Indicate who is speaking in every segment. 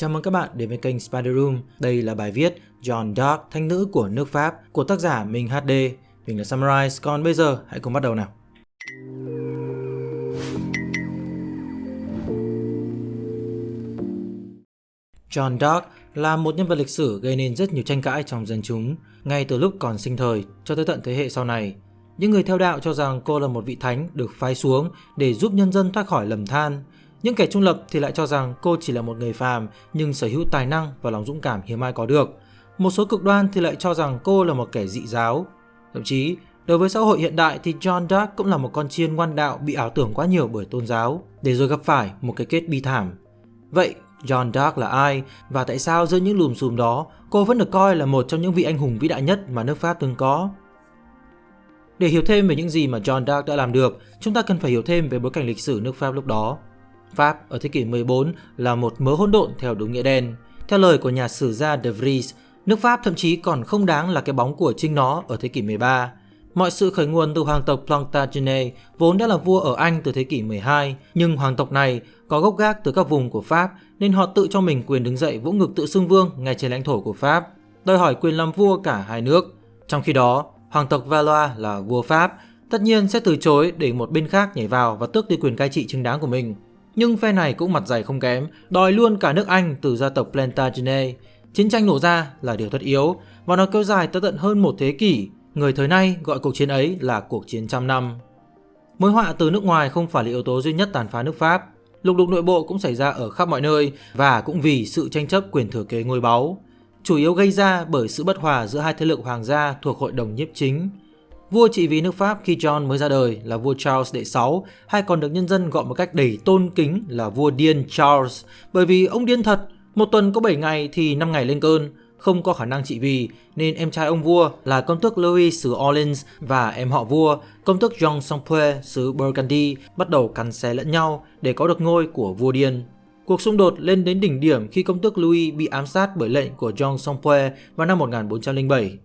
Speaker 1: Chào mừng các bạn đến với kênh Spider Room. Đây là bài viết John Dark, thanh nữ của nước Pháp của tác giả Minh HD. Mình là Summarize, còn bây giờ hãy cùng bắt đầu nào. John Dark là một nhân vật lịch sử gây nên rất nhiều tranh cãi trong dân chúng, ngay từ lúc còn sinh thời cho tới tận thế hệ sau này. Những người theo đạo cho rằng cô là một vị thánh được phái xuống để giúp nhân dân thoát khỏi lầm than. Những kẻ trung lập thì lại cho rằng cô chỉ là một người phàm nhưng sở hữu tài năng và lòng dũng cảm hiếm ai có được. Một số cực đoan thì lại cho rằng cô là một kẻ dị giáo. Thậm chí, đối với xã hội hiện đại thì John Dark cũng là một con chiên ngoan đạo bị ảo tưởng quá nhiều bởi tôn giáo, để rồi gặp phải một cái kết bi thảm. Vậy, John Dark là ai và tại sao giữa những lùm xùm đó cô vẫn được coi là một trong những vị anh hùng vĩ đại nhất mà nước Pháp từng có? Để hiểu thêm về những gì mà John Dark đã làm được, chúng ta cần phải hiểu thêm về bối cảnh lịch sử nước Pháp lúc đó. Pháp ở thế kỷ 14 là một mớ hỗn độn theo đúng nghĩa đen. Theo lời của nhà sử gia De Vries, nước Pháp thậm chí còn không đáng là cái bóng của chính nó ở thế kỷ 13. Mọi sự khởi nguồn từ hoàng tộc Plantagenet vốn đã là vua ở Anh từ thế kỷ 12, nhưng hoàng tộc này có gốc gác từ các vùng của Pháp nên họ tự cho mình quyền đứng dậy vỗ ngực tự xưng vương ngay trên lãnh thổ của Pháp, đòi hỏi quyền làm vua cả hai nước. Trong khi đó, hoàng tộc Valois là vua Pháp, tất nhiên sẽ từ chối để một bên khác nhảy vào và tước đi quyền cai trị chính đáng của mình. Nhưng phe này cũng mặt dày không kém, đòi luôn cả nước Anh từ gia tộc Plantagenet. Chiến tranh nổ ra là điều tất yếu và nó kéo dài tới tận hơn một thế kỷ. Người thời nay gọi cuộc chiến ấy là cuộc chiến trăm năm. Mối họa từ nước ngoài không phải là yếu tố duy nhất tàn phá nước Pháp. Lục đục nội bộ cũng xảy ra ở khắp mọi nơi và cũng vì sự tranh chấp quyền thừa kế ngôi báu. Chủ yếu gây ra bởi sự bất hòa giữa hai thế lực hoàng gia thuộc hội đồng nhiếp chính. Vua trị vì nước Pháp khi John mới ra đời là vua Charles đệ 6 hay còn được nhân dân gọi một cách đầy tôn kính là vua điên Charles bởi vì ông điên thật, một tuần có 7 ngày thì 5 ngày lên cơn, không có khả năng trị vì nên em trai ông vua là công tước Louis xứ Orleans và em họ vua công tước John Sampue xứ Burgundy bắt đầu cắn xé lẫn nhau để có được ngôi của vua điên. Cuộc xung đột lên đến đỉnh điểm khi công tước Louis bị ám sát bởi lệnh của John Sampue vào năm 1407.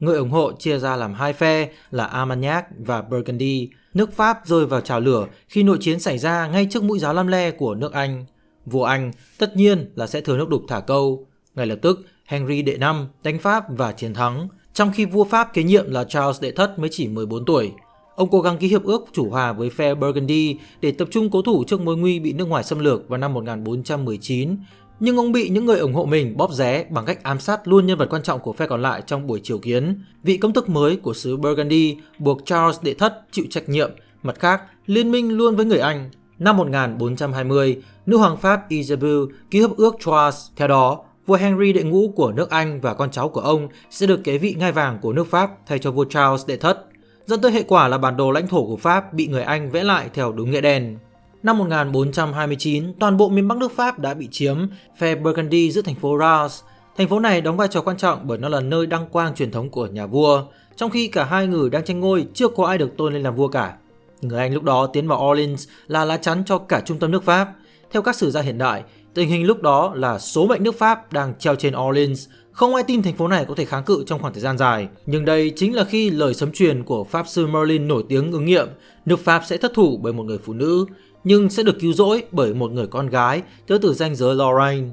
Speaker 1: Người ủng hộ chia ra làm hai phe là Armagnac và Burgundy. Nước Pháp rơi vào trào lửa khi nội chiến xảy ra ngay trước mũi giáo lam le của nước Anh. Vua Anh tất nhiên là sẽ thừa nước đục thả câu. Ngay lập tức, Henry đệ năm đánh Pháp và chiến thắng, trong khi vua Pháp kế nhiệm là Charles đệ thất mới chỉ 14 tuổi. Ông cố gắng ký hiệp ước chủ hòa với phe Burgundy để tập trung cố thủ trước mối nguy bị nước ngoài xâm lược vào năm 1419, nhưng ông bị những người ủng hộ mình bóp ré bằng cách ám sát luôn nhân vật quan trọng của phe còn lại trong buổi triều kiến. Vị công thức mới của xứ Burgundy buộc Charles đệ thất chịu trách nhiệm, mặt khác liên minh luôn với người Anh. Năm 1420, nữ hoàng Pháp Isabel ký hiệp ước Troyes. Theo đó, vua Henry đệ ngũ của nước Anh và con cháu của ông sẽ được kế vị ngai vàng của nước Pháp thay cho vua Charles đệ thất, dẫn tới hệ quả là bản đồ lãnh thổ của Pháp bị người Anh vẽ lại theo đúng nghĩa đen. Năm 1429, toàn bộ miền Bắc nước Pháp đã bị chiếm, phe Burgundy giữ thành phố Reims. Thành phố này đóng vai trò quan trọng bởi nó là nơi đăng quang truyền thống của nhà vua, trong khi cả hai người đang tranh ngôi chưa có ai được tôn lên làm vua cả. Người Anh lúc đó tiến vào Orleans là lá chắn cho cả trung tâm nước Pháp. Theo các sử gia hiện đại, tình hình lúc đó là số mệnh nước Pháp đang treo trên Orleans, không ai tin thành phố này có thể kháng cự trong khoảng thời gian dài. Nhưng đây chính là khi lời sấm truyền của Pháp sư Merlin nổi tiếng ứng nghiệm, nước Pháp sẽ thất thủ bởi một người phụ nữ nhưng sẽ được cứu rỗi bởi một người con gái tới từ danh giới Lorraine.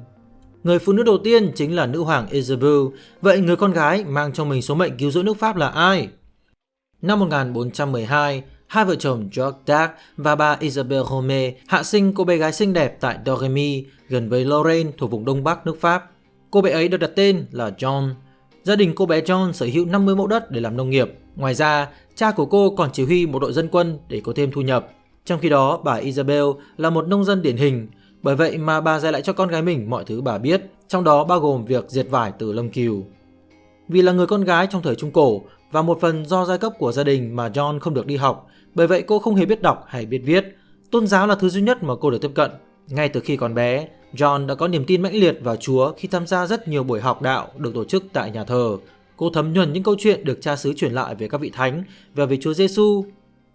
Speaker 1: Người phụ nữ đầu tiên chính là nữ hoàng Isabel, vậy người con gái mang trong mình số mệnh cứu rỗi nước Pháp là ai? Năm 1412, hai vợ chồng George Darc và bà Isabel Rome hạ sinh cô bé gái xinh đẹp tại Doremy, gần với Lorraine thuộc vùng đông bắc nước Pháp. Cô bé ấy được đặt tên là John. Gia đình cô bé John sở hữu 50 mẫu đất để làm nông nghiệp. Ngoài ra, cha của cô còn chỉ huy một đội dân quân để có thêm thu nhập. Trong khi đó, bà Isabel là một nông dân điển hình, bởi vậy mà bà dạy lại cho con gái mình mọi thứ bà biết, trong đó bao gồm việc diệt vải từ lông cừu. Vì là người con gái trong thời Trung Cổ và một phần do giai cấp của gia đình mà John không được đi học, bởi vậy cô không hề biết đọc hay biết viết. Tôn giáo là thứ duy nhất mà cô được tiếp cận. Ngay từ khi còn bé, John đã có niềm tin mãnh liệt vào Chúa khi tham gia rất nhiều buổi học đạo được tổ chức tại nhà thờ. Cô thấm nhuần những câu chuyện được cha xứ truyền lại về các vị thánh và về Chúa Giêsu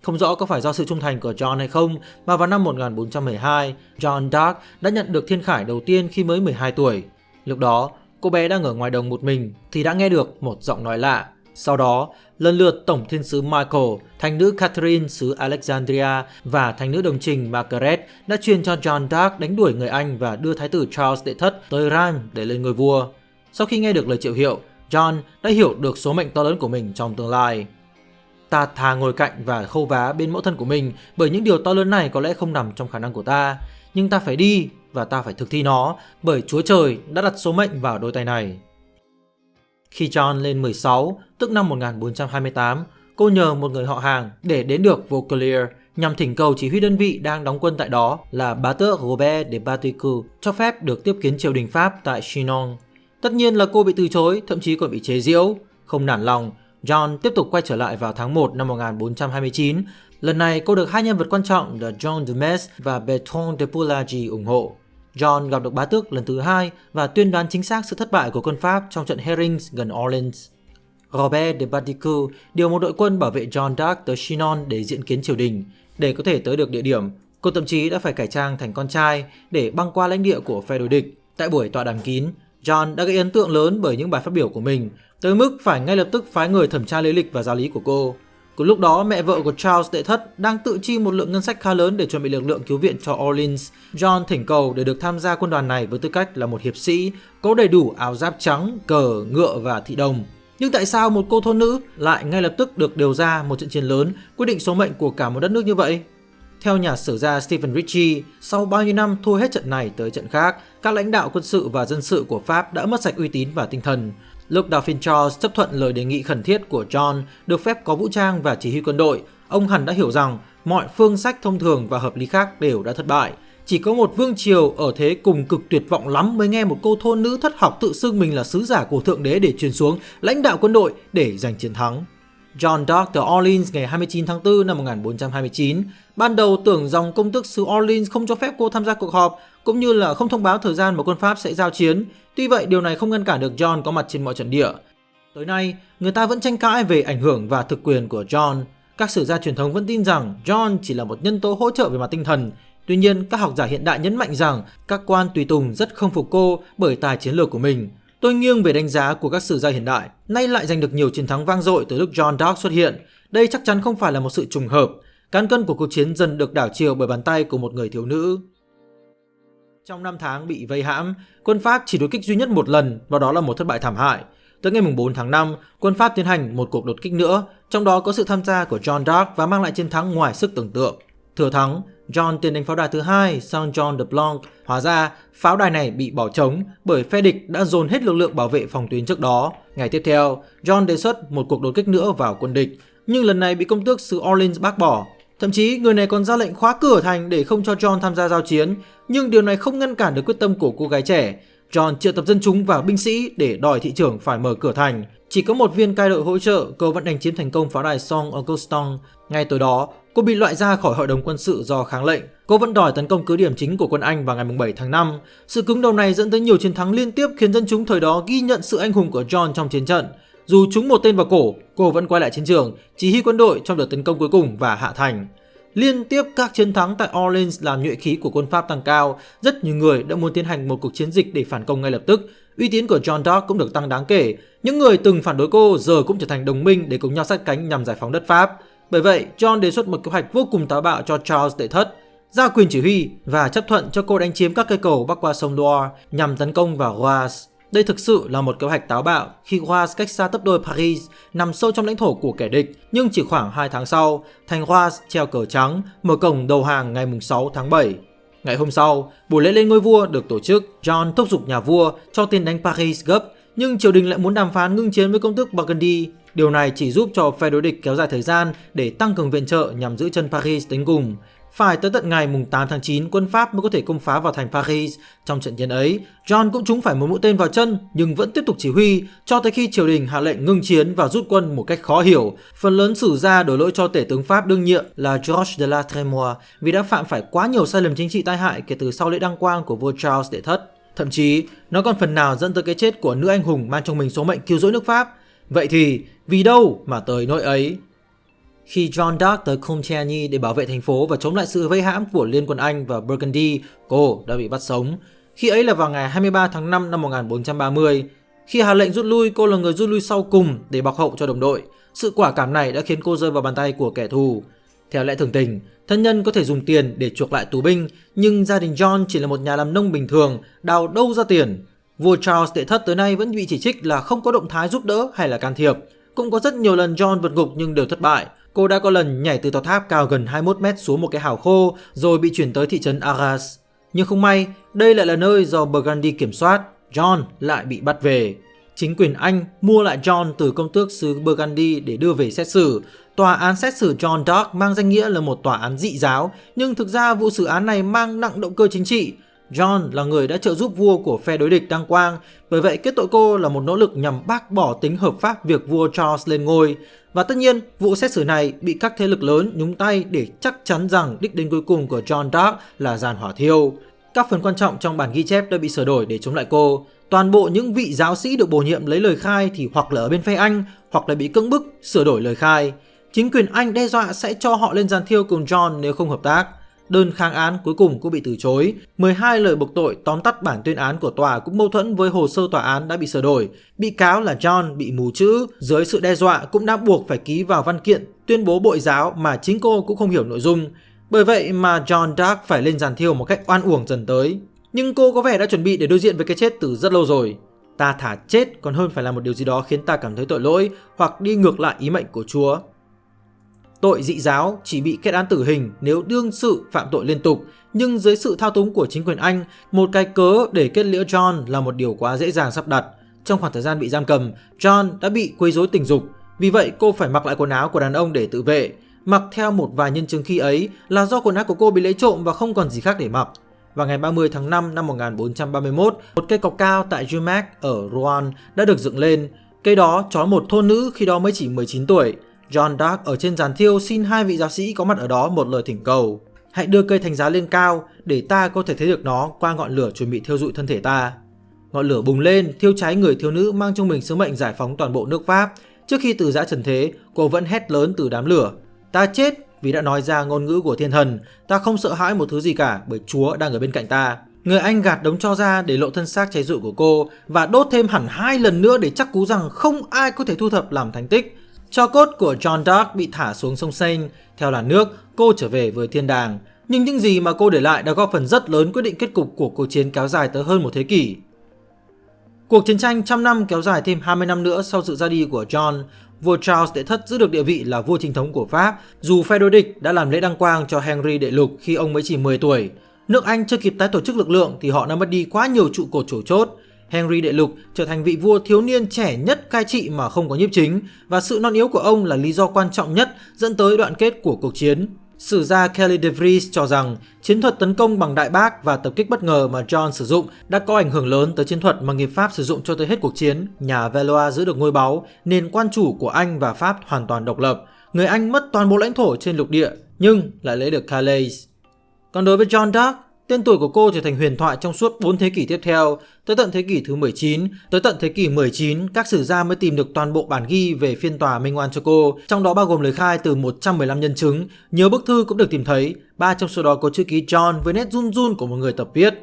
Speaker 1: không rõ có phải do sự trung thành của John hay không mà vào năm 1412, John Dark đã nhận được thiên khải đầu tiên khi mới 12 tuổi. Lúc đó, cô bé đang ở ngoài đồng một mình thì đã nghe được một giọng nói lạ. Sau đó, lần lượt Tổng Thiên sứ Michael, Thánh nữ Catherine xứ Alexandria và Thánh nữ đồng trình Margaret đã truyền cho John Dark đánh đuổi người Anh và đưa Thái tử Charles đệ thất tới Rheims để lên ngôi vua. Sau khi nghe được lời triệu hiệu, John đã hiểu được số mệnh to lớn của mình trong tương lai. Ta thà ngồi cạnh và khâu vá bên mẫu thân của mình bởi những điều to lớn này có lẽ không nằm trong khả năng của ta. Nhưng ta phải đi và ta phải thực thi nó bởi Chúa Trời đã đặt số mệnh vào đôi tay này. Khi John lên 16, tức năm 1428, cô nhờ một người họ hàng để đến được Vaucluse nhằm thỉnh cầu chỉ huy đơn vị đang đóng quân tại đó là bá tước Robert de Baticu cho phép được tiếp kiến triều đình Pháp tại Chinon. Tất nhiên là cô bị từ chối, thậm chí còn bị chế giễu. Không nản lòng, John tiếp tục quay trở lại vào tháng 1 năm 1429. Lần này cô được hai nhân vật quan trọng là John de Metz và Bertrand de Poulagy ủng hộ. John gặp được bá tước lần thứ hai và tuyên đoán chính xác sự thất bại của quân Pháp trong trận Herrings gần Orleans. Robert de Baticu điều một đội quân bảo vệ John Dark tới Chinon để diện kiến triều đình. Để có thể tới được địa điểm, cô thậm chí đã phải cải trang thành con trai để băng qua lãnh địa của phe đối địch. Tại buổi tọa đàm kín, John đã gây ấn tượng lớn bởi những bài phát biểu của mình, tới mức phải ngay lập tức phái người thẩm tra lý lịch và giáo lý của cô. Cùng lúc đó, mẹ vợ của Charles đệ thất đang tự chi một lượng ngân sách khá lớn để chuẩn bị lực lượng cứu viện cho Orleans. John thỉnh cầu để được tham gia quân đoàn này với tư cách là một hiệp sĩ, có đầy đủ áo giáp trắng, cờ, ngựa và thị đồng. Nhưng tại sao một cô thôn nữ lại ngay lập tức được điều ra một trận chiến lớn quyết định số mệnh của cả một đất nước như vậy? Theo nhà sử gia Stephen Ritchie, sau bao nhiêu năm thua hết trận này tới trận khác, các lãnh đạo quân sự và dân sự của Pháp đã mất sạch uy tín và tinh thần. Lúc Dauphin Charles chấp thuận lời đề nghị khẩn thiết của John được phép có vũ trang và chỉ huy quân đội, ông hẳn đã hiểu rằng mọi phương sách thông thường và hợp lý khác đều đã thất bại. Chỉ có một vương triều ở thế cùng cực tuyệt vọng lắm mới nghe một cô thôn nữ thất học tự xưng mình là sứ giả của Thượng Đế để truyền xuống lãnh đạo quân đội để giành chiến thắng. John Dark từ Orleans ngày 29 tháng 4 năm 1429 ban đầu tưởng dòng công tước xứ Orleans không cho phép cô tham gia cuộc họp cũng như là không thông báo thời gian mà quân Pháp sẽ giao chiến. Tuy vậy, điều này không ngăn cản được John có mặt trên mọi trận địa. Tới nay, người ta vẫn tranh cãi về ảnh hưởng và thực quyền của John. Các sử gia truyền thống vẫn tin rằng John chỉ là một nhân tố hỗ trợ về mặt tinh thần. Tuy nhiên, các học giả hiện đại nhấn mạnh rằng các quan tùy tùng rất không phục cô bởi tài chiến lược của mình. Tôi nghiêng về đánh giá của các sử gia hiện đại, nay lại giành được nhiều chiến thắng vang dội từ lúc John Dark xuất hiện. Đây chắc chắn không phải là một sự trùng hợp. Cán cân của cuộc chiến dần được đảo chiều bởi bàn tay của một người thiếu nữ. Trong 5 tháng bị vây hãm, quân Pháp chỉ đối kích duy nhất một lần và đó là một thất bại thảm hại. Tới ngày 4 tháng 5, quân Pháp tiến hành một cuộc đột kích nữa, trong đó có sự tham gia của John Dark và mang lại chiến thắng ngoài sức tưởng tượng. Thừa thắng, John tiến đánh pháo đài thứ hai Saint John de Blanc. Hóa ra, pháo đài này bị bỏ trống bởi phe địch đã dồn hết lực lượng bảo vệ phòng tuyến trước đó. Ngày tiếp theo, John đề xuất một cuộc đột kích nữa vào quân địch, nhưng lần này bị công tước xứ Orleans bác bỏ. Thậm chí người này còn ra lệnh khóa cửa thành để không cho John tham gia giao chiến, nhưng điều này không ngăn cản được quyết tâm của cô gái trẻ. John triệu tập dân chúng và binh sĩ để đòi thị trưởng phải mở cửa thành. Chỉ có một viên cai đội hỗ trợ, cô vẫn đánh chiếm thành công pháo đài Song Augustong. Ngay tối đó, cô bị loại ra khỏi hội đồng quân sự do kháng lệnh. Cô vẫn đòi tấn công cứ điểm chính của quân Anh vào ngày 7 tháng 5. Sự cứng đầu này dẫn tới nhiều chiến thắng liên tiếp khiến dân chúng thời đó ghi nhận sự anh hùng của John trong chiến trận. Dù trúng một tên vào cổ, cô vẫn quay lại chiến trường, chỉ huy quân đội trong đợt tấn công cuối cùng và hạ thành. Liên tiếp các chiến thắng tại Orleans làm nhuệ khí của quân Pháp tăng cao, rất nhiều người đã muốn tiến hành một cuộc chiến dịch để phản công ngay lập tức. Uy tín của John Dark cũng được tăng đáng kể. Những người từng phản đối cô giờ cũng trở thành đồng minh để cùng nhau sát cánh nhằm giải phóng đất Pháp. Bởi vậy, John đề xuất một kế hoạch vô cùng táo bạo cho Charles đệ thất, giao quyền chỉ huy và chấp thuận cho cô đánh chiếm các cây cầu bắc qua sông Loire nhằm tấn công vào Roas. Đây thực sự là một kế hoạch táo bạo khi Roas cách xa tấp đôi Paris, nằm sâu trong lãnh thổ của kẻ địch, nhưng chỉ khoảng 2 tháng sau, thành Roas treo cờ trắng, mở cổng đầu hàng ngày 6 tháng 7. Ngày hôm sau, buổi lễ lên ngôi vua được tổ chức, John thúc giục nhà vua cho tiền đánh Paris gấp, nhưng triều đình lại muốn đàm phán ngưng chiến với công tước Burgundy. Điều này chỉ giúp cho phe đối địch kéo dài thời gian để tăng cường viện trợ nhằm giữ chân Paris đến cùng. Phải tới tận ngày 8 tháng 9, quân Pháp mới có thể công phá vào thành Paris. Trong trận chiến ấy, John cũng trúng phải một mũi tên vào chân nhưng vẫn tiếp tục chỉ huy cho tới khi triều đình hạ lệnh ngưng chiến và rút quân một cách khó hiểu. Phần lớn sử gia đổ lỗi cho tể tướng Pháp đương nhiệm là George de la Tremoille vì đã phạm phải quá nhiều sai lầm chính trị tai hại kể từ sau lễ đăng quang của vua Charles đệ thất. Thậm chí, nó còn phần nào dẫn tới cái chết của nữ anh hùng mang trong mình số mệnh cứu rỗi nước Pháp. Vậy thì, vì đâu mà tới nỗi ấy? Khi John Dark tới Compiègne để bảo vệ thành phố và chống lại sự vây hãm của Liên quân Anh và Burgundy, cô đã bị bắt sống. Khi ấy là vào ngày 23 tháng 5 năm 1430. Khi hạ lệnh rút lui, cô là người rút lui sau cùng để bọc hậu cho đồng đội. Sự quả cảm này đã khiến cô rơi vào bàn tay của kẻ thù. Theo lẽ thường tình, thân nhân có thể dùng tiền để chuộc lại tù binh, nhưng gia đình John chỉ là một nhà làm nông bình thường, đào đâu ra tiền. Vua Charles đệ thất tới nay vẫn bị chỉ trích là không có động thái giúp đỡ hay là can thiệp. Cũng có rất nhiều lần John vượt ngục nhưng đều thất bại. Cô đã có lần nhảy từ tòa tháp cao gần 21 mét xuống một cái hào khô rồi bị chuyển tới thị trấn Arras. Nhưng không may, đây lại là nơi do Burgundy kiểm soát, John lại bị bắt về. Chính quyền Anh mua lại John từ công tước xứ Burgundy để đưa về xét xử. Tòa án xét xử John Dark mang danh nghĩa là một tòa án dị giáo, nhưng thực ra vụ xử án này mang nặng động cơ chính trị. John là người đã trợ giúp vua của phe đối địch đăng quang, bởi vậy kết tội cô là một nỗ lực nhằm bác bỏ tính hợp pháp việc vua Charles lên ngôi. Và tất nhiên, vụ xét xử này bị các thế lực lớn nhúng tay để chắc chắn rằng đích đến cuối cùng của John Dark là giàn hỏa thiêu. Các phần quan trọng trong bản ghi chép đã bị sửa đổi để chống lại cô. Toàn bộ những vị giáo sĩ được bổ nhiệm lấy lời khai thì hoặc là ở bên phe Anh hoặc là bị cưỡng bức sửa đổi lời khai. Chính quyền Anh đe dọa sẽ cho họ lên giàn thiêu cùng John nếu không hợp tác. Đơn kháng án cuối cùng cũng bị từ chối. 12 lời buộc tội tóm tắt bản tuyên án của tòa cũng mâu thuẫn với hồ sơ tòa án đã bị sửa đổi. Bị cáo là John bị mù chữ, dưới sự đe dọa cũng đã buộc phải ký vào văn kiện tuyên bố bội giáo mà chính cô cũng không hiểu nội dung. Bởi vậy mà John Dark phải lên giàn thiêu một cách oan uổng dần tới. Nhưng cô có vẻ đã chuẩn bị để đối diện với cái chết từ rất lâu rồi. Ta thả chết còn hơn phải làm một điều gì đó khiến ta cảm thấy tội lỗi hoặc đi ngược lại ý mệnh của Chúa. Tội dị giáo chỉ bị kết án tử hình nếu đương sự phạm tội liên tục, nhưng dưới sự thao túng của chính quyền Anh, một cái cớ để kết liễu John là một điều quá dễ dàng sắp đặt. Trong khoảng thời gian bị giam cầm, John đã bị quấy rối tình dục, vì vậy cô phải mặc lại quần áo của đàn ông để tự vệ. Mặc theo một vài nhân chứng khi ấy là do quần áo của cô bị lấy trộm và không còn gì khác để mặc. Vào ngày 30 tháng 5 năm 1431, một cây cọc cao tại Jumac ở Rouen đã được dựng lên. Cây đó trói một thôn nữ khi đó mới chỉ 19 tuổi. John Dark ở trên giàn thiêu xin hai vị giáo sĩ có mặt ở đó một lời thỉnh cầu. Hãy đưa cây thánh giá lên cao để ta có thể thấy được nó qua ngọn lửa chuẩn bị thiêu dụi thân thể ta. Ngọn lửa bùng lên, thiêu cháy người thiếu nữ mang trong mình sứ mệnh giải phóng toàn bộ nước Pháp. Trước khi từ giã trần thế, cô vẫn hét lớn từ đám lửa. Ta chết vì đã nói ra ngôn ngữ của thiên thần. Ta không sợ hãi một thứ gì cả bởi Chúa đang ở bên cạnh ta. Người Anh gạt đống cho ra để lộ thân xác cháy rụi của cô và đốt thêm hẳn hai lần nữa để chắc cú rằng không ai có thể thu thập làm thành tích. Cho cốt của John Dark bị thả xuống sông Seine, theo làn nước, cô trở về với thiên đàng. Nhưng những gì mà cô để lại đã góp phần rất lớn quyết định kết cục của cuộc chiến kéo dài tới hơn một thế kỷ. Cuộc chiến tranh trăm năm kéo dài thêm 20 năm nữa sau sự ra đi của John, vua Charles đệ thất giữ được địa vị là vua chính thống của Pháp, dù phe đối địch đã làm lễ đăng quang cho Henry đệ lục khi ông mới chỉ 10 tuổi. Nước Anh chưa kịp tái tổ chức lực lượng thì họ đã mất đi quá nhiều trụ cột chủ chốt, Henry đệ lục trở thành vị vua thiếu niên trẻ nhất cai trị mà không có nhiếp chính và sự non yếu của ông là lý do quan trọng nhất dẫn tới đoạn kết của cuộc chiến. Sử gia Kelly de Vries cho rằng chiến thuật tấn công bằng đại bác và tập kích bất ngờ mà John sử dụng đã có ảnh hưởng lớn tới chiến thuật mà người Pháp sử dụng cho tới hết cuộc chiến. Nhà Valois giữ được ngôi báu, nền quan chủ của Anh và Pháp hoàn toàn độc lập. Người Anh mất toàn bộ lãnh thổ trên lục địa nhưng lại lấy được Calais. Còn đối với John Dark, Tên tuổi của cô trở thành huyền thoại trong suốt 4 thế kỷ tiếp theo, tới tận thế kỷ thứ 19, tới tận thế kỷ 19, các sử gia mới tìm được toàn bộ bản ghi về phiên tòa minh oan cho cô, trong đó bao gồm lời khai từ 115 nhân chứng, nhiều bức thư cũng được tìm thấy, ba trong số đó có chữ ký John với nét run run của một người tập viết.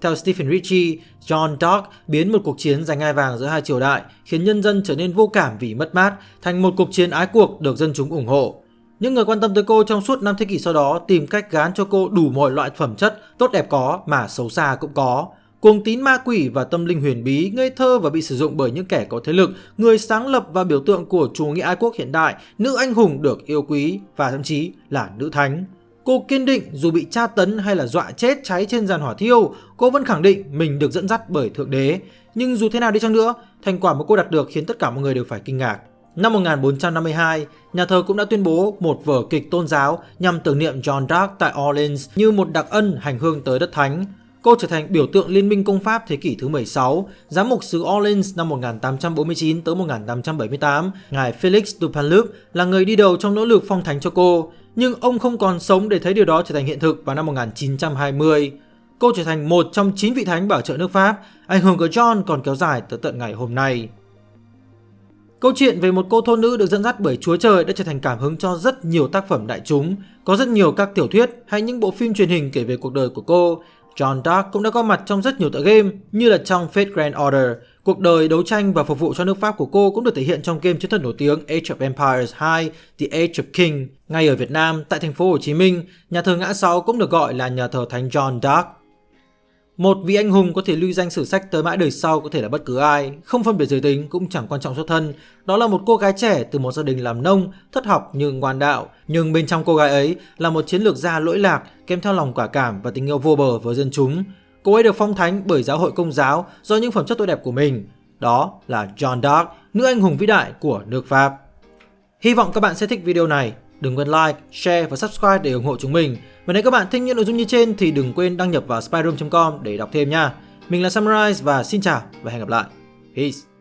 Speaker 1: Theo Stephen Ritchie, John Dark biến một cuộc chiến giành ngai vàng giữa hai triều đại khiến nhân dân trở nên vô cảm vì mất mát thành một cuộc chiến ái cuộc được dân chúng ủng hộ. Những người quan tâm tới cô trong suốt năm thế kỷ sau đó tìm cách gán cho cô đủ mọi loại phẩm chất tốt đẹp có mà xấu xa cũng có. Cuồng tín ma quỷ và tâm linh huyền bí, ngây thơ và bị sử dụng bởi những kẻ có thế lực, người sáng lập và biểu tượng của chủ nghĩa ái quốc hiện đại, nữ anh hùng được yêu quý và thậm chí là nữ thánh. Cô kiên định dù bị tra tấn hay là dọa chết cháy trên giàn hỏa thiêu, cô vẫn khẳng định mình được dẫn dắt bởi Thượng Đế. Nhưng dù thế nào đi chăng nữa, thành quả mà cô đạt được khiến tất cả mọi người đều phải kinh ngạc. Năm 1452, nhà thờ cũng đã tuyên bố một vở kịch tôn giáo nhằm tưởng niệm John Dark tại Orleans như một đặc ân hành hương tới đất thánh. Cô trở thành biểu tượng liên minh công pháp thế kỷ thứ 16, giám mục xứ Orleans năm 1849 tới 1878. Ngài Felix Dupanloup là người đi đầu trong nỗ lực phong thánh cho cô, nhưng ông không còn sống để thấy điều đó trở thành hiện thực vào năm 1920. Cô trở thành một trong 9 vị thánh bảo trợ nước Pháp, ảnh hưởng của John còn kéo dài tới tận ngày hôm nay. Câu chuyện về một cô thôn nữ được dẫn dắt bởi Chúa Trời đã trở thành cảm hứng cho rất nhiều tác phẩm đại chúng. Có rất nhiều các tiểu thuyết hay những bộ phim truyền hình kể về cuộc đời của cô. John Dark cũng đã có mặt trong rất nhiều tựa game như là trong Fate Grand Order. Cuộc đời đấu tranh và phục vụ cho nước Pháp của cô cũng được thể hiện trong game chiến thuật nổi tiếng Age of Empires 2, The Age of King. Ngay ở Việt Nam, tại thành phố Hồ Chí Minh, nhà thờ ngã sáu cũng được gọi là nhà thờ Thánh John Dark. Một vị anh hùng có thể lưu danh sử sách tới mãi đời sau có thể là bất cứ ai, không phân biệt giới tính cũng chẳng quan trọng xuất thân. Đó là một cô gái trẻ từ một gia đình làm nông, thất học nhưng ngoan đạo. Nhưng bên trong cô gái ấy là một chiến lược gia lỗi lạc, kèm theo lòng quả cảm và tình yêu vô bờ với dân chúng. Cô ấy được phong thánh bởi giáo hội công giáo do những phẩm chất tốt đẹp của mình. Đó là John Dark, nữ anh hùng vĩ đại của nước Pháp. Hy vọng các bạn sẽ thích video này. Đừng quên like, share và subscribe để ủng hộ chúng mình. Và nếu các bạn thích những nội dung như trên thì đừng quên đăng nhập vào spyroom.com để đọc thêm nha. Mình là Samurai và xin chào và hẹn gặp lại. Peace.